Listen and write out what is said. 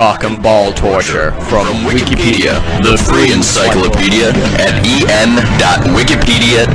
Cock and ball torture from Wikipedia. the free encyclopedia at en.wikipedia.com.